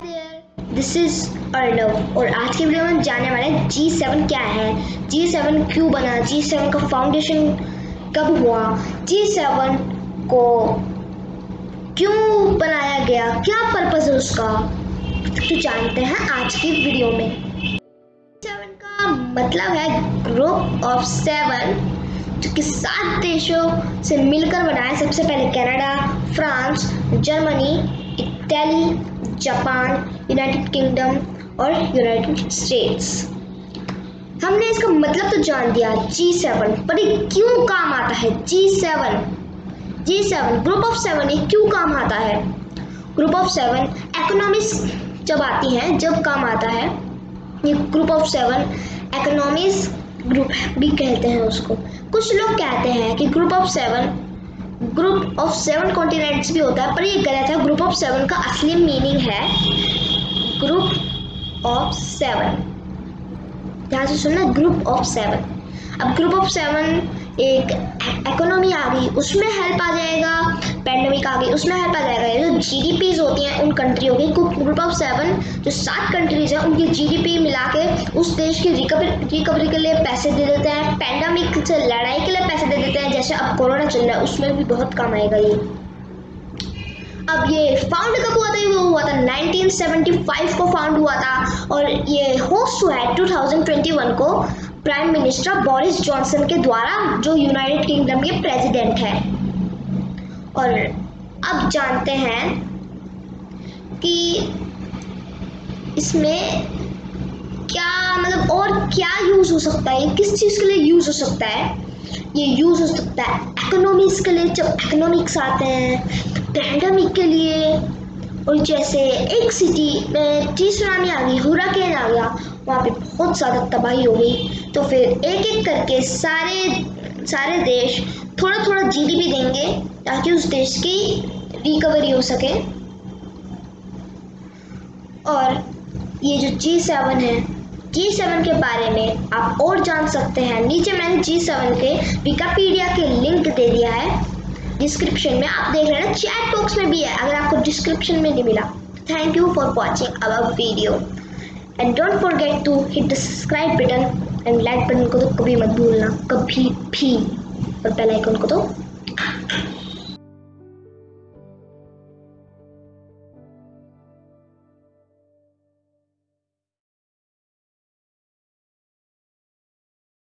This is Arnav और आज के वीडियो में हम जानने वाले हैं जी सेवन क्या है। जी सेवन क्यों बना? जी सेवन का फाउंडेशन कब हुआ? जी सेवन को क्यों बनाया गया? क्या पर्पज है उसका? तो जानते हैं आज की वीडियो में। सेवन का मतलब है ग्रुप ऑफ़ सेवन जो कि सात देशों से मिलकर बना है। सबसे पहले Canada France Germany Italy Japan United Kingdom और यूनाइटेड स्टेट्स हमने इसका मतलब तो जान दिया जी सेवन पर ये क्यों काम आता है? G seven G seven group of seven ये क्यों काम आता है? ग्रुप ऑफ़ सेवन इकोनॉमिक्स जब आती हैं, जब काम आता है, ये group of seven economics group भी कहते हैं उसको। कुछ लोग कहते हैं कि group of seven group of seven continents भी होता है, पर ये गलत है। ग्रुप ऑफ़ सेवन का असली मीनिंग है ग्रुप ऑफ़ सेवन। ध्यान से सुनना, ग्रुप ऑफ़ सेवन। अब ग्रुप ऑफ़ सेवन एक इकोनॉमी आ गई, उसमें हेल्प आ जाएगा पैंडमिक आ गई, उसमें हेल्प आ जाएगा। जो जी होती हैं, उन कंट्रियों की ग्रुप ऑफ़ सेवन जो सात कंट्रीज़ हैं, उनकी जी डी पी मिला के उस देश की रिकवरी रिकवरी के लिए पैसे दे देते हैं। पैंडमिक से लड़ाई के लिए पैसे दे देते हैं, जैसे अब कोरोना चल रहा है, उसमें भी बहुत काम आएगा ये। अब ये फाउंड कब हुआ था? ये हुआ था 1975 को फाउंड हुआ था। और ये होस्ट हुआ है 2021 को। प्राइम मिनिस्टर बोरिस जॉनसन के द्वारा जो यूनाइटेड किंगडम के प्रेसिडेंट है। और अब जानते हैं कि इसमें क्या मतलब और क्या यूज़ हो सकता है, किस चीज़ के लिए यूज़ हो सकता है? ये यूज़ हो सकता है इकोनॉमिक्स के लिए, जब इकोनॉमिक्स आते हैं पैंडमिक के लिए और जैसे एक सिटी में सुनामी आ गई हुराकेन आ गया वहाँ पे बहुत ज़्यादा तबाही हो गई। तो फिर एक एक करके सारे सारे देश थोड़ा थोड़ा जीडीपी देंगे, ताकि उस देश की रिकवरी हो सके। और ये जो जी सेवन है जी सेवन के बारे में आप और जान सकते हैं। नीचे मैंने जी सेवन के विकापीडिया के लिंक दे दिया है। डिस्क्रिप्शन में आप देख हैं चैट बॉक्स में भी है, अगर आपको डिस्क्रिप्शन में नहीं मिला। Thank you for watching our video and don't forget to hit the subscribe button and like button को तो कभी मत भूलना, कभी भी। और बेल आइकन को तो